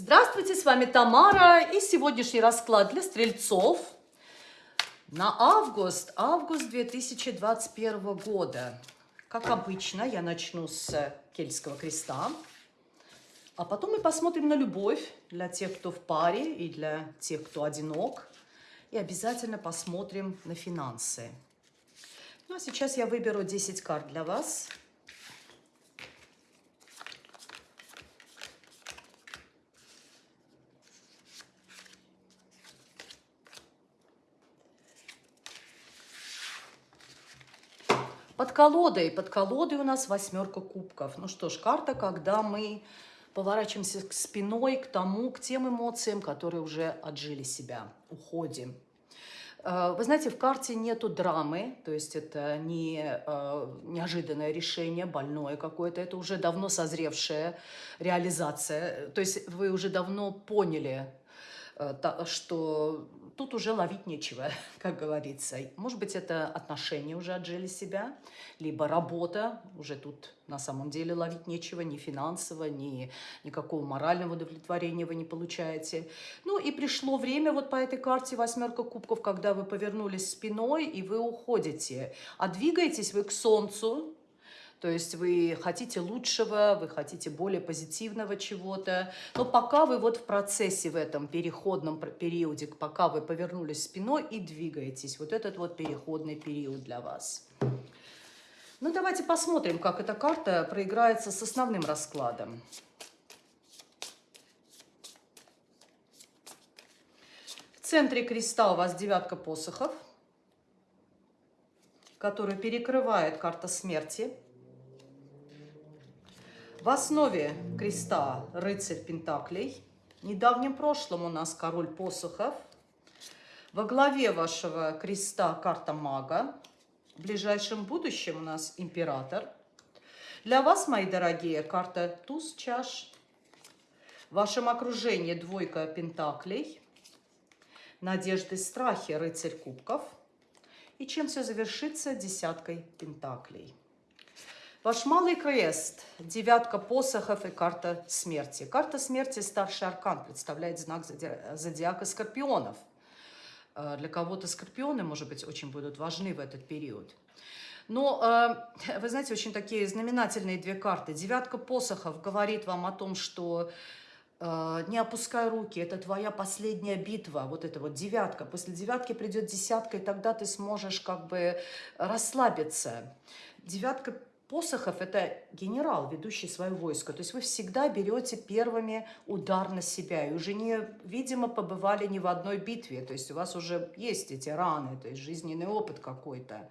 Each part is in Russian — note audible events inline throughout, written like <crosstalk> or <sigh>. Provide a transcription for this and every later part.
Здравствуйте, с вами Тамара и сегодняшний расклад для стрельцов на август, август 2021 года. Как обычно, я начну с Кельтского креста, а потом мы посмотрим на любовь для тех, кто в паре и для тех, кто одинок. И обязательно посмотрим на финансы. Ну а сейчас я выберу 10 карт для вас. Под колодой, под колодой у нас восьмерка кубков. Ну что ж, карта, когда мы поворачиваемся к спиной к тому, к тем эмоциям, которые уже отжили себя, уходим. Э, вы знаете, в карте нету драмы, то есть это не э, неожиданное решение, больное какое-то, это уже давно созревшая реализация. То есть вы уже давно поняли, Э, что тут уже ловить нечего, <laughs> как говорится. Может быть, это отношения уже отжили себя, либо работа, уже тут на самом деле ловить нечего, ни финансово, ни никакого морального удовлетворения вы не получаете. Ну и пришло время вот по этой карте восьмерка кубков, когда вы повернулись спиной и вы уходите. А двигаетесь вы к солнцу, то есть вы хотите лучшего, вы хотите более позитивного чего-то. Но пока вы вот в процессе в этом переходном периоде, пока вы повернулись спиной и двигаетесь, вот этот вот переходный период для вас. Ну, давайте посмотрим, как эта карта проиграется с основным раскладом. В центре креста у вас девятка посохов, которая перекрывает карта смерти. В основе креста рыцарь Пентаклей. В недавнем прошлом у нас король посохов. Во главе вашего креста карта мага. В ближайшем будущем у нас император. Для вас, мои дорогие, карта туз чаш. В вашем окружении двойка пентаклей. Надежды, страхи, рыцарь кубков. И чем все завершится? Десяткой пентаклей. Ваш малый крест, девятка посохов и карта смерти. Карта смерти, старший аркан, представляет знак зодиака скорпионов. Э, для кого-то скорпионы, может быть, очень будут важны в этот период. Но, э, вы знаете, очень такие знаменательные две карты. Девятка посохов говорит вам о том, что э, не опускай руки, это твоя последняя битва, вот эта вот девятка. После девятки придет десятка, и тогда ты сможешь как бы расслабиться. Девятка посохов – это генерал, ведущий свое войско. То есть вы всегда берете первыми удар на себя. И уже, не, видимо, побывали ни в одной битве. То есть у вас уже есть эти раны, то есть жизненный опыт какой-то.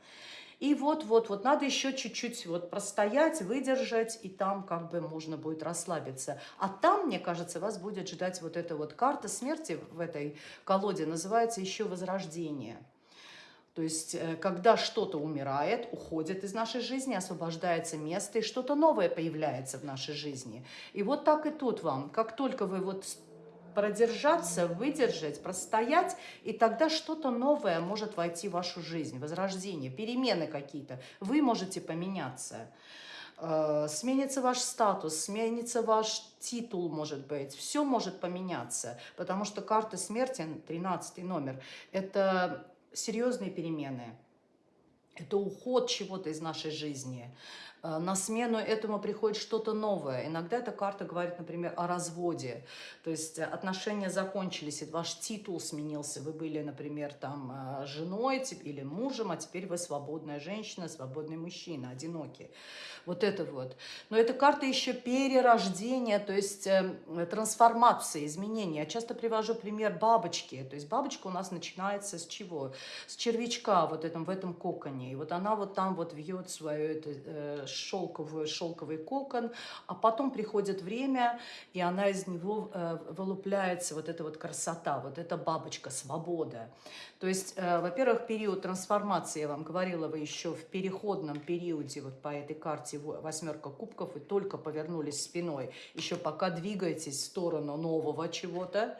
И вот-вот-вот надо еще чуть-чуть вот простоять, выдержать, и там как бы можно будет расслабиться. А там, мне кажется, вас будет ждать вот эта вот карта смерти в этой колоде, называется еще «Возрождение». То есть, э, когда что-то умирает, уходит из нашей жизни, освобождается место, и что-то новое появляется в нашей жизни. И вот так и тут вам. Как только вы вот продержаться, выдержать, простоять, и тогда что-то новое может войти в вашу жизнь, возрождение, перемены какие-то. Вы можете поменяться. Э, сменится ваш статус, сменится ваш титул, может быть. Все может поменяться, потому что карта смерти, 13 номер, это серьезные перемены. Это уход чего-то из нашей жизни. Э, на смену этому приходит что-то новое. Иногда эта карта говорит, например, о разводе. То есть отношения закончились, и ваш титул сменился. Вы были, например, там э, женой или мужем, а теперь вы свободная женщина, свободный мужчина, одинокий. Вот это вот. Но эта карта еще перерождения, то есть э, трансформации, изменения. Я часто привожу пример бабочки. То есть бабочка у нас начинается с чего? С червячка вот этом, в этом коконе. И вот она вот там вот вьет свое это, шелковый, шелковый кокон, а потом приходит время, и она из него э, вылупляется вот эта вот красота, вот эта бабочка, свобода. То есть, э, во-первых, период трансформации, я вам говорила, вы еще в переходном периоде, вот по этой карте восьмерка кубков, вы только повернулись спиной, еще пока двигаетесь в сторону нового чего-то,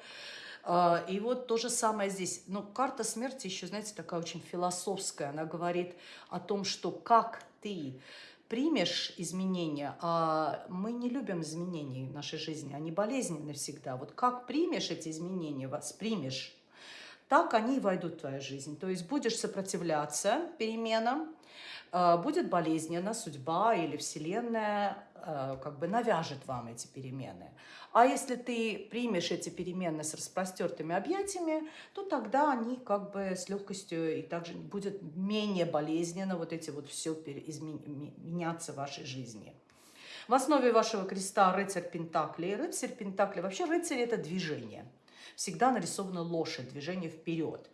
а, и вот то же самое здесь. Но карта смерти еще, знаете, такая очень философская. Она говорит о том, что как ты примешь изменения, а мы не любим изменений в нашей жизни, они болезненны всегда. Вот как примешь эти изменения, воспримешь, так они и войдут в твою жизнь. То есть будешь сопротивляться переменам, э, будет болезненно, судьба или Вселенная как бы навяжет вам эти перемены. А если ты примешь эти перемены с распростертыми объятиями, то тогда они как бы с легкостью и также будет менее болезненно вот эти вот все меняться в вашей жизни. В основе вашего креста рыцарь Пентакли. Рыцарь Пентакли, вообще рыцарь это движение. Всегда нарисована лошадь, движение вперед.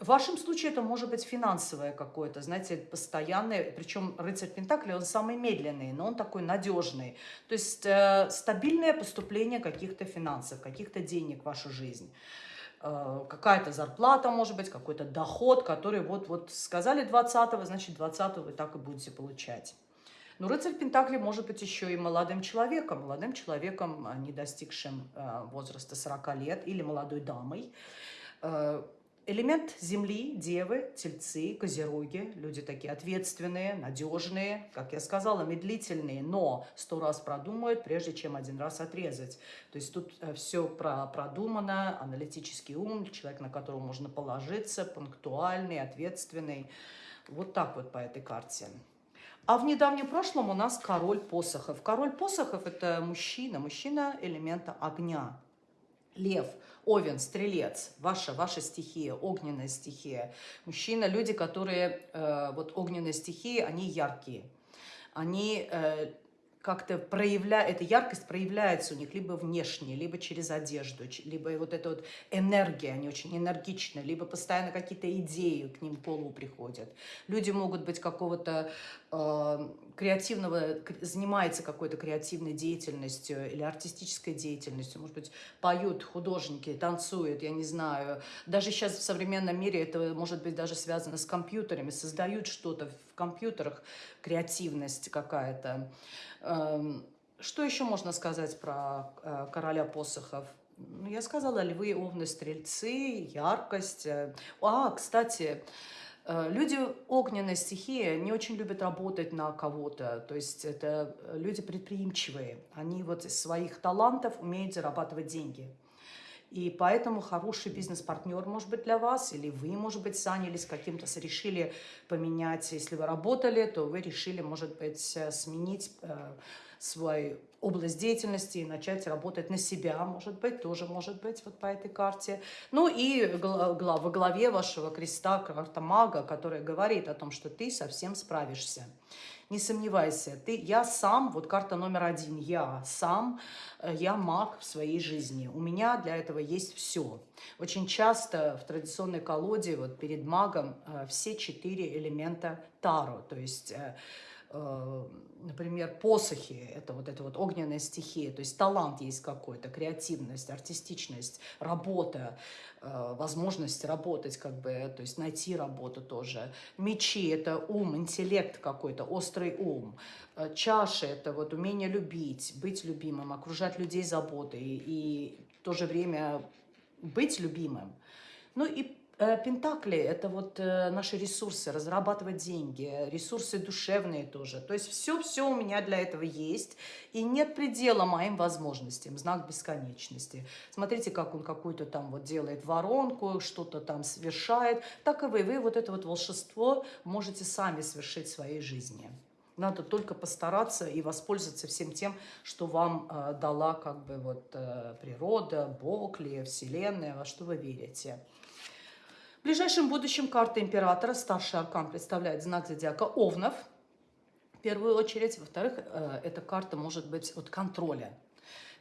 В вашем случае это может быть финансовое какое-то, знаете, постоянное, причем рыцарь Пентакли, он самый медленный, но он такой надежный. То есть э, стабильное поступление каких-то финансов, каких-то денег в вашу жизнь. Э, какая-то зарплата, может быть, какой-то доход, который вот, вот сказали 20-го, значит 20-го вы так и будете получать. Но рыцарь Пентакли может быть еще и молодым человеком, молодым человеком, э, не достигшим э, возраста 40 лет, или молодой дамой, э, Элемент Земли, Девы, Тельцы, Козероги, люди такие ответственные, надежные, как я сказала, медлительные, но сто раз продумают, прежде чем один раз отрезать. То есть тут э, все про продумано, аналитический ум, человек, на которого можно положиться, пунктуальный, ответственный. Вот так вот по этой карте. А в недавнем прошлом у нас король посохов. Король посохов – это мужчина, мужчина элемента огня. Лев – Овен, стрелец, ваша, ваша стихия, огненная стихия. Мужчина, люди, которые, э, вот огненные стихии, они яркие. Они э, как-то проявляют, эта яркость проявляется у них либо внешне, либо через одежду, либо вот эта вот энергия, они очень энергичны, либо постоянно какие-то идеи к ним в приходят. Люди могут быть какого-то э, креативного, занимается какой-то креативной деятельностью или артистической деятельностью, может быть, поют художники, танцуют, я не знаю. Даже сейчас в современном мире это может быть даже связано с компьютерами, создают что-то в компьютерах, креативность какая-то. Эм, что еще можно сказать про э, короля посохов? Ну, я сказала, львы, овны, стрельцы, яркость. Э, а, кстати, люди огненной стихии не очень любят работать на кого-то. То есть это люди предприимчивые. Они вот из своих талантов умеют зарабатывать деньги. И поэтому хороший бизнес-партнер может быть для вас, или вы, может быть, занялись каким-то, решили поменять, если вы работали, то вы решили, может быть, э, сменить э, свою область деятельности и начать работать на себя, может быть, тоже может быть вот по этой карте. Ну и во главе вашего креста карта мага, которая говорит о том, что ты совсем справишься не сомневайся, ты, я сам, вот карта номер один, я сам, э, я маг в своей жизни. У меня для этого есть все. Очень часто в традиционной колоде, вот перед магом, э, все четыре элемента Таро, то есть э, например, посохи, это вот эта вот огненная стихия, то есть талант есть какой-то, креативность, артистичность, работа, э, возможность работать, как бы, то есть найти работу тоже. Мечи – это ум, интеллект какой-то, острый ум. Э, чаши – это вот умение любить, быть любимым, окружать людей заботой и в то же время быть любимым. Ну и Э, Пентакли – это вот э, наши ресурсы, разрабатывать деньги, ресурсы душевные тоже. То есть все-все у меня для этого есть, и нет предела моим возможностям, знак бесконечности. Смотрите, как он какую-то там вот делает воронку, что-то там совершает. Так и вы, вы вот это вот волшебство можете сами совершить в своей жизни. Надо только постараться и воспользоваться всем тем, что вам э, дала как бы вот э, природа, Бог ли, Вселенная, во что вы верите. В ближайшем будущем карта императора, старший аркан, представляет знак зодиака Овнов, в первую очередь. Во-вторых, э, эта карта может быть от контроля.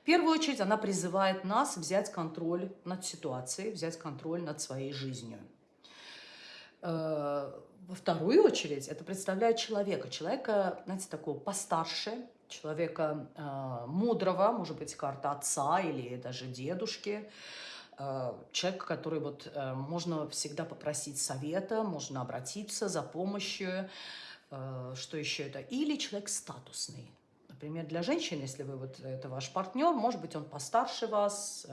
В первую очередь она призывает нас взять контроль над ситуацией, взять контроль над своей жизнью. Э, во вторую очередь это представляет человека, человека, знаете, такого постарше, человека э, мудрого, может быть, карта отца или даже дедушки, человек, который вот э, можно всегда попросить совета, можно обратиться за помощью, э, что еще это, или человек статусный. Например, для женщин, если вы вот это ваш партнер, может быть, он постарше вас,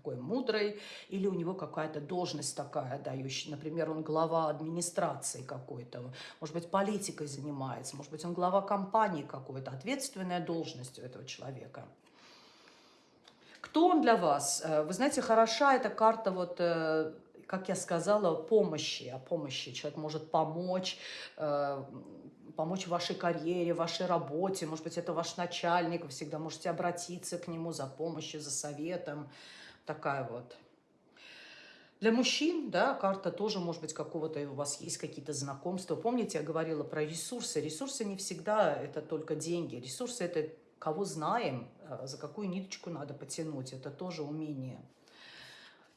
такой мудрый, или у него какая-то должность такая дающая, например, он глава администрации какой-то, может быть, политикой занимается, может быть, он глава компании какой-то, ответственная должность у этого человека. Кто он для вас? Э, вы знаете, хороша эта карта, вот, э, как я сказала, помощи, о помощи. Человек может помочь, э, помочь вашей карьере, вашей работе. Может быть, это ваш начальник, вы всегда можете обратиться к нему за помощью, за советом такая вот. Для мужчин, да, карта тоже, может быть, какого-то, у вас есть какие-то знакомства. Помните, я говорила про ресурсы. Ресурсы не всегда это только деньги. Ресурсы это кого знаем, э, за какую ниточку надо потянуть. Это тоже умение.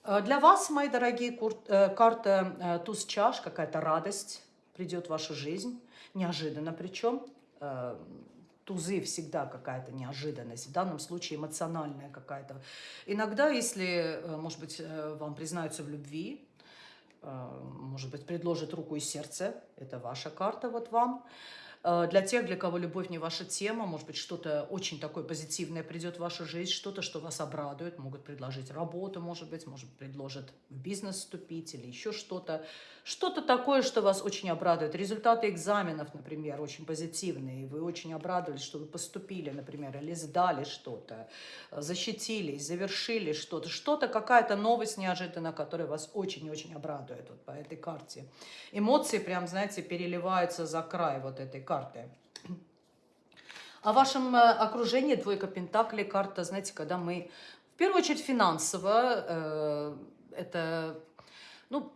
Э, для вас, мои дорогие, э, карта туз чаш, какая-то радость придет в вашу жизнь, неожиданно причем тузы всегда какая-то неожиданность, в данном случае эмоциональная какая-то. Иногда, если, может быть, вам признаются в любви, может быть, предложат руку и сердце, это ваша карта вот вам, для тех, для кого любовь не ваша тема, может быть, что-то очень такое позитивное придет в вашу жизнь, что-то, что вас обрадует, могут предложить работу, может быть, может, предложат в бизнес вступить или еще что-то. Что-то такое, что вас очень обрадует. Результаты экзаменов, например, очень позитивные, вы очень обрадовались, что вы поступили, например, или сдали что-то, защитились, завершили что-то, что-то, какая-то новость неожиданная, которая вас очень-очень обрадует вот по этой карте. Эмоции прям, знаете, переливаются за край вот этой карты карты. О вашем э, окружении двойка пентаклей, карта, знаете, когда мы, в первую очередь, финансово, э, это, ну,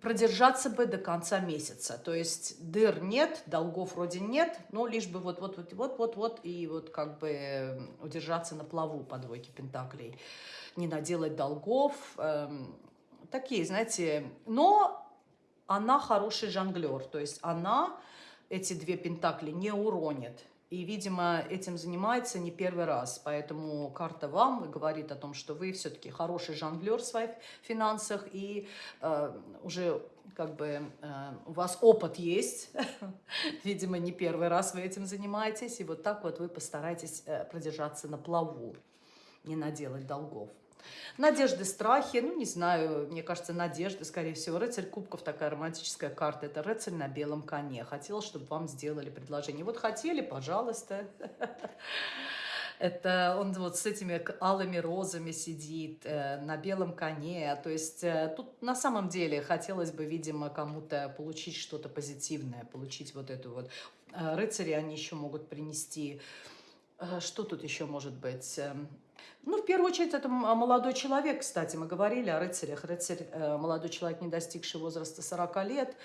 продержаться бы до конца месяца. То есть дыр нет, долгов вроде нет, но лишь бы вот-вот-вот-вот-вот и вот как бы удержаться на плаву по двойке пентаклей. Не наделать долгов. Э, такие, знаете, но она хороший жонглер, то есть она эти две пентакли не уронит. И, видимо, этим занимается не первый раз. Поэтому карта вам говорит о том, что вы все-таки хороший жонглер в своих финансах. И э, уже как бы э, у вас опыт есть. <laughs> видимо, не первый раз вы этим занимаетесь. И вот так вот вы постарайтесь э, продержаться на плаву, не наделать долгов. Надежды, страхи, ну, не знаю, мне кажется, надежды, скорее всего. Рыцарь кубков, такая романтическая карта, это рыцарь на белом коне. Хотел, чтобы вам сделали предложение. Вот хотели, пожалуйста. <laughs> Это он вот с этими алыми розами сидит э, на белом коне. То есть э, тут на самом деле хотелось бы, видимо, кому-то получить что-то позитивное, получить вот эту вот. Э, рыцари они еще могут принести... Э, что тут еще может быть? Ну, в первую очередь, это молодой человек, кстати, мы говорили о рыцарях. Рыцарь, э, молодой человек, не достигший возраста 40 лет,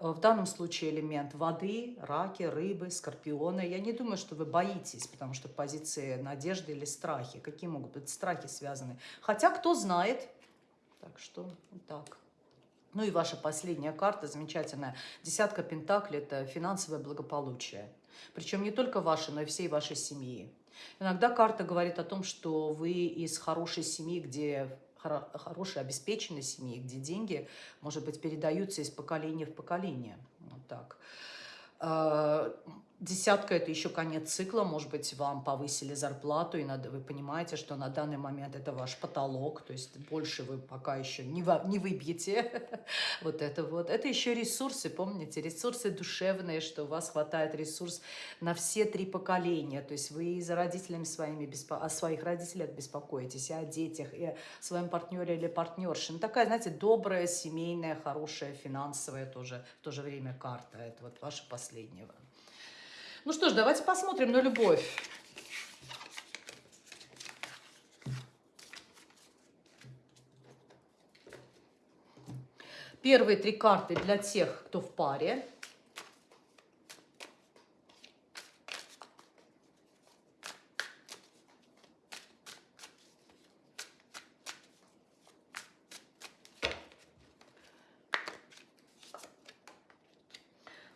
э, в данном случае элемент воды, раки, рыбы, скорпионы. Я не думаю, что вы боитесь, потому что позиции надежды или страхи. Какие могут быть страхи связаны? Хотя, кто знает. Так что, так. Ну и ваша последняя карта замечательная. Десятка пентаклей – это финансовое благополучие. Причем не только ваше, но и всей вашей семьи. Иногда карта говорит о том, что вы из хорошей семьи, где хорошей обеспеченной семьи, где деньги, может быть, передаются из поколения в поколение. Вот так. А, Десятка – это еще конец цикла, может быть, вам повысили зарплату, и надо, вы понимаете, что на данный момент это ваш потолок, то есть больше вы пока еще не, во, не выбьете <laughs> вот это вот. Это еще ресурсы, помните, ресурсы душевные, что у вас хватает ресурс на все три поколения, то есть вы и за родителями своими, беспо... о своих родителях беспокоитесь, и о детях, и о своем партнере или партнерше. Ну, такая, знаете, добрая, семейная, хорошая, финансовая тоже в то же время карта. Это вот ваша последняя. Ну что ж, давайте посмотрим на любовь. Первые три карты для тех, кто в паре.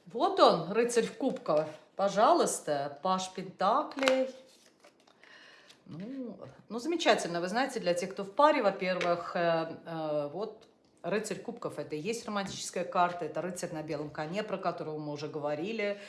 Вот он, рыцарь в кубках. Пожалуйста, Паш Пентаклей. Ну, ну, замечательно. Вы знаете, для тех, кто в паре, во-первых, э, э, вот рыцарь кубков – это и есть романтическая карта, это рыцарь на белом коне, про которого мы уже говорили.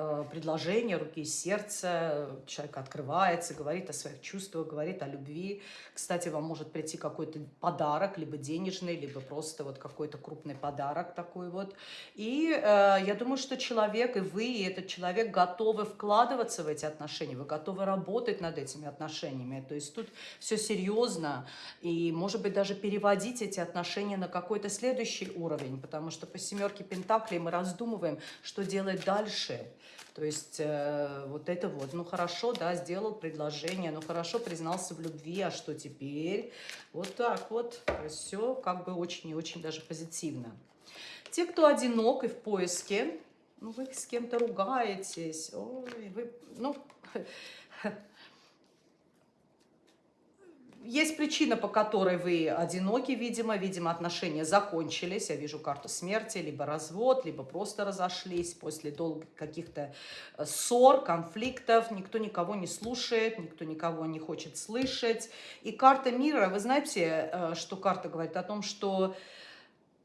Э, предложение руки и сердца, человек открывается, говорит о своих чувствах, говорит о любви. Кстати, вам может прийти какой-то подарок, либо денежный, либо просто вот какой-то крупный подарок такой вот. И э, я думаю, что человек, и вы, и этот человек готовы вкладываться в эти отношения, вы готовы работать над этими отношениями. То есть тут все серьезно, и, может быть, даже переводить эти отношения на какой-то следующий уровень, потому что по семерке Пентаклей мы раздумываем, что делать дальше. То есть э, вот это вот, ну хорошо, да, сделал предложение, ну хорошо, признался в любви, а что теперь? Вот так вот, все как бы очень и очень даже позитивно. Те, кто одинок и в поиске, ну вы с кем-то ругаетесь, ой, вы, ну, <laughs> есть причина, по которой вы одиноки, видимо. Видимо, отношения закончились. Я вижу карту смерти, либо развод, либо просто разошлись после долгих каких-то э, ссор, конфликтов. Никто никого не слушает, никто никого не хочет слышать. И карта мира, вы знаете, э, что карта говорит о том, что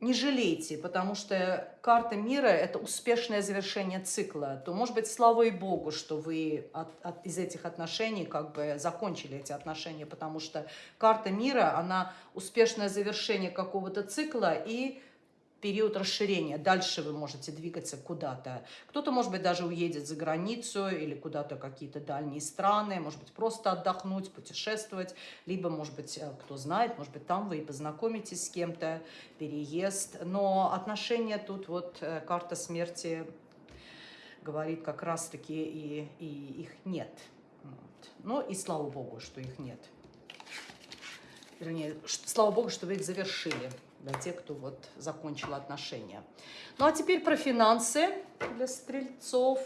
не жалейте, потому что карта мира – это успешное завершение цикла. То, может быть, слава и Богу, что вы от, от, из этих отношений как бы закончили эти отношения, потому что карта мира, она успешное завершение какого-то цикла и период расширения. Дальше вы можете двигаться куда-то. Кто-то, может быть, даже уедет за границу или куда-то какие-то дальние страны, может быть, просто отдохнуть, путешествовать. Либо, может быть, э, кто знает, может быть, там вы и познакомитесь с кем-то, переезд. Но отношения тут, вот э, карта смерти говорит как раз-таки, и, и их нет. Вот. Ну и слава Богу, что их нет. Вернее, слава Богу, что вы их завершили для тех, кто вот закончил отношения. Ну а теперь про финансы для стрельцов.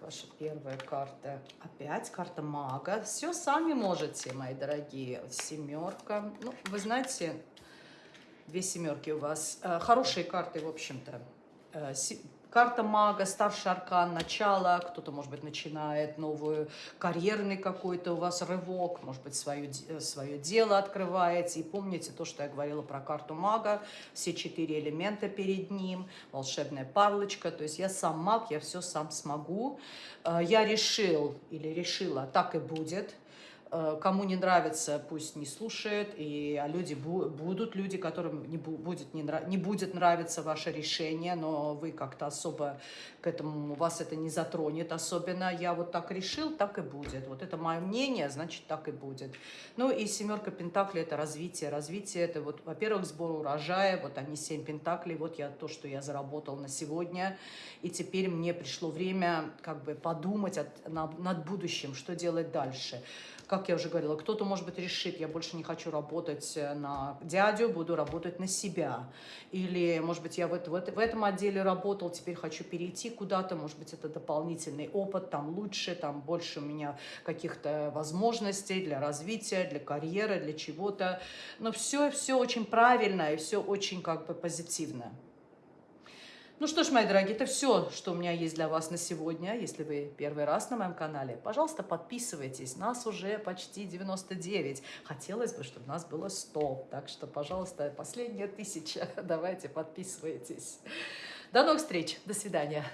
Ваша первая карта. Опять карта мага. Все сами можете, мои дорогие. Семерка. Ну, вы знаете, Две семерки у вас. Э, хорошие карты, в общем-то. Э, карта мага, старший аркан, начало, кто-то, может быть, начинает новую, карьерный какой-то у вас рывок, может быть, свое, э, свое дело открываете. И помните то, что я говорила про карту мага, все четыре элемента перед ним, волшебная парлочка, то есть я сам маг, я все сам смогу. Я решил или решила, так и будет – кому не нравится, пусть не слушает, и люди будут люди, которым не будет, не, нрав, не будет нравиться ваше решение, но вы как-то особо к этому, вас это не затронет особенно. Я вот так решил, так и будет. Вот это мое мнение, значит, так и будет. Ну и семерка пентаклей – это развитие. Развитие – это вот, во-первых, сбор урожая, вот они семь пентаклей, вот я то, что я заработал на сегодня, и теперь мне пришло время как бы подумать от, над будущим, что делать дальше как я уже говорила, кто-то, может быть, решит, я больше не хочу работать э, на дядю, буду работать на себя. Или, может быть, я в, в, в этом отделе работал, теперь хочу перейти куда-то, может быть, это дополнительный опыт, там лучше, там больше у меня каких-то возможностей для развития, для карьеры, для чего-то. Но все, все очень правильно и все очень как бы позитивно. Ну что ж, мои дорогие, это все, что у меня есть для вас на сегодня. Если вы первый раз на моем канале, пожалуйста, подписывайтесь. Нас уже почти 99. Хотелось бы, чтобы нас было 100. Так что, пожалуйста, последняя тысяча. <laughs> Давайте подписывайтесь. До новых встреч. До свидания.